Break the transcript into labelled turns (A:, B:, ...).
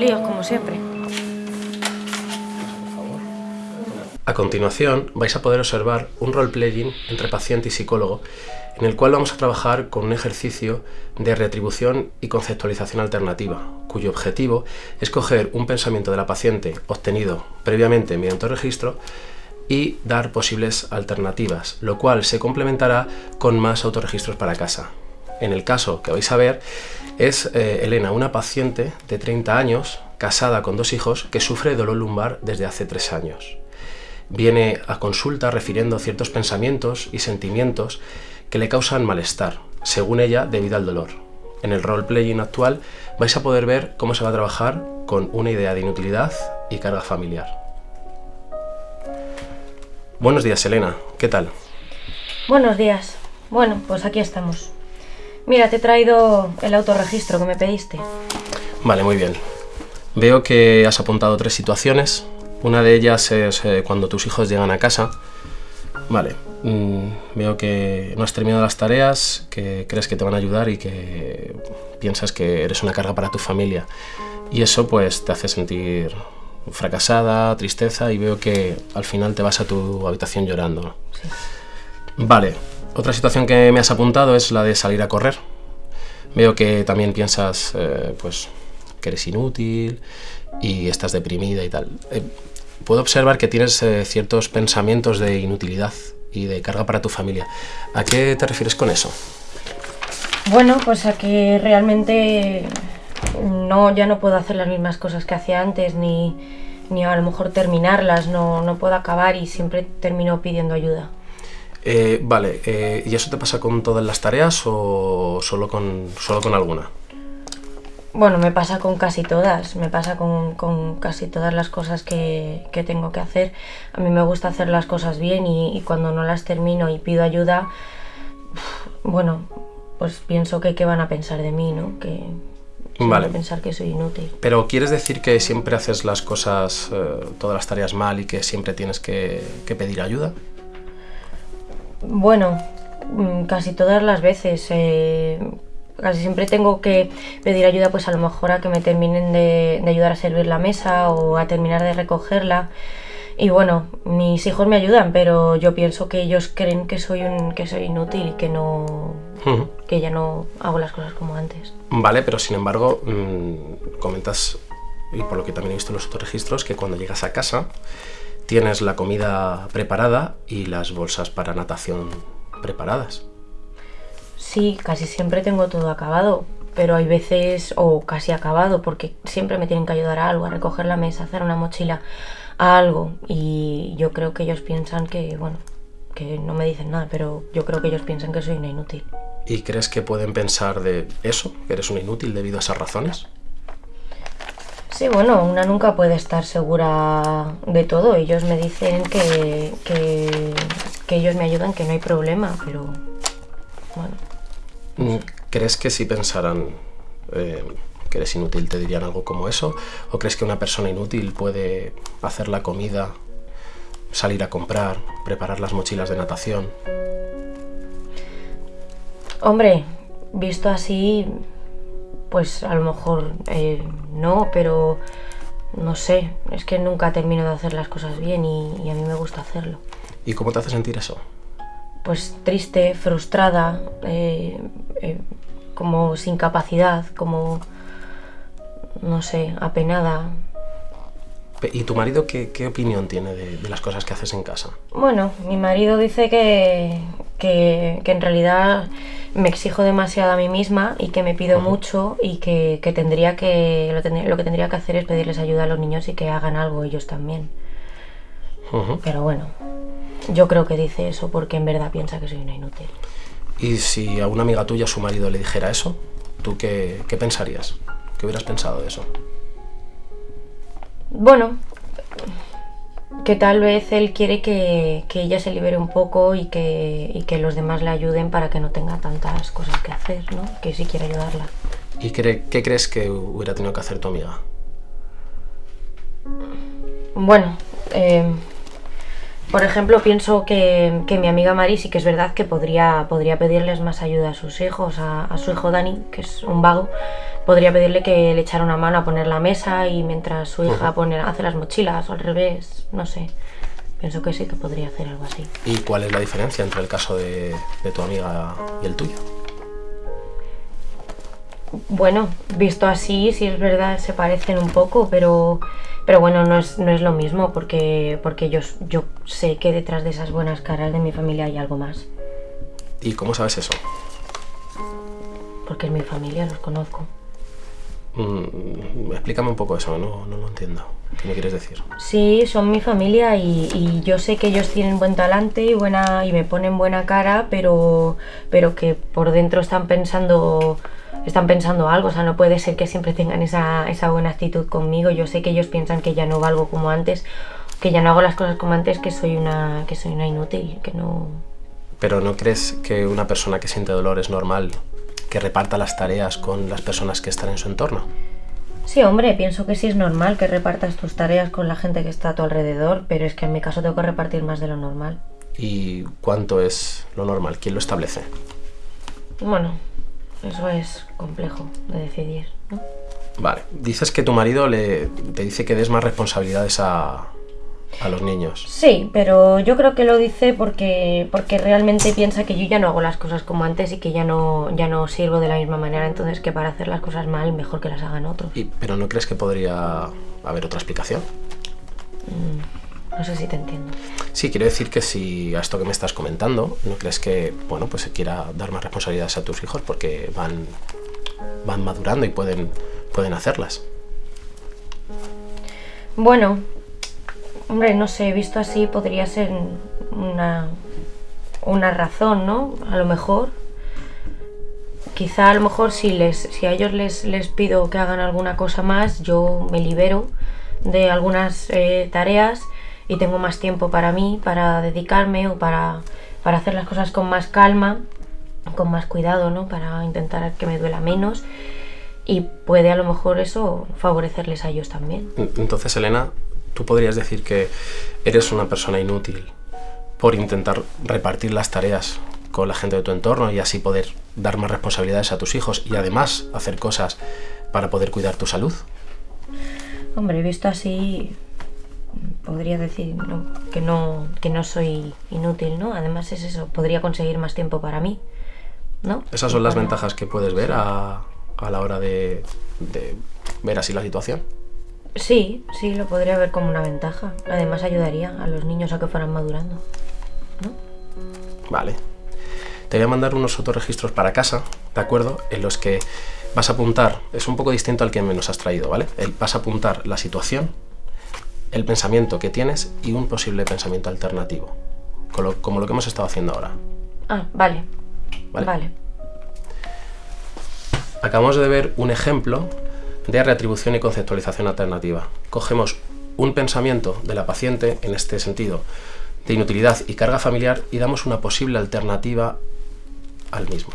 A: líos como siempre.
B: A continuación vais a poder observar un role-playing entre paciente y psicólogo en el cual vamos a trabajar con un ejercicio de retribución y conceptualización alternativa, cuyo objetivo es coger un pensamiento de la paciente obtenido previamente mediante registro y dar posibles alternativas, lo cual se complementará con más autorregistros para casa. En el caso que vais a ver es eh, Elena, una paciente de 30 años, casada con dos hijos, que sufre dolor lumbar desde hace 3 años. Viene a consulta refiriendo ciertos pensamientos y sentimientos que le causan malestar, según ella, debido al dolor. En el role-playing actual vais a poder ver cómo se va a trabajar con una idea de inutilidad y carga familiar. Buenos días, Elena. ¿Qué tal?
A: Buenos días. Bueno, pues aquí estamos. Mira, te he traído el autorregistro que me pediste.
B: Vale, muy bien. Veo que has apuntado tres situaciones. Una de ellas es eh, cuando tus hijos llegan a casa. Vale, mm, veo que no has terminado las tareas, que crees que te van a ayudar y que piensas que eres una carga para tu familia. Y eso pues te hace sentir fracasada, tristeza y veo que al final te vas a tu habitación llorando.
A: Sí.
B: Vale, otra situación que me has apuntado es la de salir a correr. Veo que también piensas eh, pues que eres inútil y estás deprimida y tal. Eh, puedo observar que tienes eh, ciertos pensamientos de inutilidad y de carga para tu familia. ¿A qué te refieres con eso?
A: Bueno, pues a que realmente no, ya no puedo hacer las mismas cosas que hacía antes, ni, ni a lo mejor terminarlas, no, no puedo acabar y siempre termino pidiendo ayuda.
B: Eh, vale, eh, ¿y eso te pasa con todas las tareas o solo con, solo con alguna?
A: Bueno, me pasa con casi todas, me pasa con, con casi todas las cosas que, que tengo que hacer. A mí me gusta hacer las cosas bien y, y cuando no las termino y pido ayuda, bueno, pues pienso que qué van a pensar de mí, ¿no? Que que
B: Vale.
A: van a pensar que soy inútil.
B: Pero ¿quieres decir que siempre haces las cosas, eh, todas las tareas mal y que siempre tienes que, que pedir ayuda?
A: Bueno, mm, casi todas las veces. eh, casi siempre tengo que pedir ayuda, pues a lo mejor a que me terminen de, de ayudar a servir la mesa o a terminar de recogerla. Y bueno, mis hijos me ayudan, pero yo pienso que ellos creen que soy un, que soy inútil y que no, que ya no hago las cosas como antes.
B: Vale, pero sin embargo, mm, comentas, y por lo que también he visto en los otros registros, que cuando llegas a casa tienes la comida preparada y las bolsas para natación preparadas.
A: Sí, casi siempre tengo todo acabado, pero hay veces, o casi acabado, porque siempre me tienen que ayudar a algo, a recoger la mesa, a hacer una mochila, a algo. Y yo creo que ellos piensan que, bueno, que no me dicen nada, pero yo creo que ellos piensan que soy una inútil.
B: ¿Y crees que pueden pensar de eso, que eres un inútil debido a esas razones?
A: Sí, bueno, una nunca puede estar segura de todo. Ellos me dicen que, que, que ellos me ayudan, que no hay problema, pero bueno.
B: Mm, ¿Crees que si pensaran eh, que eres inútil te dirían algo como eso? ¿O crees que una persona inútil puede hacer la comida, salir a comprar, preparar las mochilas de natación?
A: Hombre, visto así, pues a lo mejor eh, no, pero no sé, es que nunca termino de hacer las cosas bien y, y a mí me gusta hacerlo.
B: ¿Y cómo te hace sentir eso?
A: Pues triste, frustrada, eh, eh, como sin capacidad, como, no sé, apenada.
B: Pe- ¿Y tu marido qué, qué opinión tiene de, de las cosas que haces en casa?
A: Bueno, mi marido dice que, que, que en realidad me exijo demasiado a mí misma y que me pido mucho y que, que tendría que lo, tendría- lo que tendría que hacer es pedirles ayuda a los niños y que hagan algo ellos también. Pero bueno, yo creo que dice eso porque en verdad piensa que soy una inútil.
B: Y si a una amiga tuya su marido le dijera eso, ¿tú qué, qué pensarías? ¿Qué hubieras pensado de eso?
A: Bueno, que tal vez él quiere que, que ella se libere un poco y que, y que los demás le ayuden para que no tenga tantas cosas que hacer, ¿no? Que sí quiere ayudarla.
B: ¿Y cree- qué crees que hubiera tenido que hacer tu amiga?
A: Bueno, eh, Por ejemplo, pienso que, que, mi amiga Mari sí que es verdad que podría, podría pedirles más ayuda a sus hijos, a, a, su hijo Dani, que es un vago, podría pedirle que le echara una mano a poner la mesa y mientras su hija pone, hace las mochilas o al revés, no sé. Pienso que sí que podría hacer algo así.
B: ¿Y cuál es la diferencia entre el caso de, de tu amiga y el tuyo?
A: Bueno, visto así, sí es verdad, se parecen un poco, pero, pero bueno, no es, no es lo mismo porque, porque yo, yo sé que detrás de esas buenas caras de mi familia hay algo más.
B: ¿Y cómo sabes eso?
A: Porque es mi familia, los conozco.
B: Mm, explícame un poco eso, no, no lo entiendo. ¿Qué me quieres decir?
A: Sí, son mi familia y, y, yo sé que ellos tienen buen talante y, buena, y me ponen buena cara, pero, pero que por dentro están pensando están pensando algo, o sea, no puede ser que siempre tengan esa, esa buena actitud conmigo. Yo sé que ellos piensan que ya no valgo como antes, que ya no hago las cosas como antes, que soy una, que soy una inútil, que no...
B: Pero ¿no crees que una persona que siente dolor es normal que reparta las tareas con las personas que están en su entorno?
A: Sí, hombre, pienso que sí es normal que repartas tus tareas con la gente que está a tu alrededor, pero es que en mi caso tengo que repartir más de lo normal.
B: ¿Y cuánto es lo normal? ¿Quién lo establece?
A: Bueno, eso es complejo de decidir, ¿no?
B: Vale. Dices que tu marido le, te dice que des más responsabilidades a, a los niños.
A: Sí, pero yo creo que lo dice porque, porque realmente piensa que yo ya no hago las cosas como antes y que ya no, ya no sirvo de la misma manera, entonces que para hacer las cosas mal mejor que las hagan otros.
B: ¿Y, ¿Pero no crees que podría haber otra explicación?
A: Mm, no sé si te entiendo.
B: Sí, quiero decir que si a esto que me estás comentando, ¿no crees que bueno, pues se quiera dar más responsabilidades a tus hijos porque van, van madurando y pueden, pueden hacerlas?
A: Bueno, hombre, no sé, visto así podría ser una, una razón, ¿no? A lo mejor. Quizá a lo mejor si, les, si a ellos les, les pido que hagan alguna cosa más, yo me libero de algunas eh, tareas y tengo más tiempo para mí, para dedicarme o para, para hacer las cosas con más calma, con más cuidado, ¿no? Para intentar que me duela menos y puede a lo mejor eso favorecerles a ellos también.
B: Entonces, Elena, tú podrías decir que eres una persona inútil por intentar repartir las tareas con la gente de tu entorno y así poder dar más responsabilidades a tus hijos y además hacer cosas para poder cuidar tu salud.
A: Hombre, visto así, podría decir ¿no? que, no, que no soy inútil, ¿no? Además es eso, podría conseguir más tiempo para mí, ¿no?
B: Esas son las ventajas que puedes ver a, a la hora de, de, ver así la situación.
A: Sí, sí, lo podría ver como una ventaja. Además ayudaría a los niños a que fueran madurando, ¿no?
B: Vale. Te voy a mandar unos autorregistros para casa, ¿de acuerdo? En los que vas a apuntar, es un poco distinto al que me nos has traído, ¿vale? Vas a apuntar la situación, el pensamiento que tienes y un posible pensamiento alternativo, como lo, como lo que hemos estado haciendo ahora.
A: Ah, vale.
B: Vale.
A: Vale.
B: Acabamos de ver un ejemplo de reatribución y conceptualización alternativa. Cogemos un pensamiento de la paciente, en este sentido, de inutilidad y carga familiar, y damos una posible alternativa al mismo.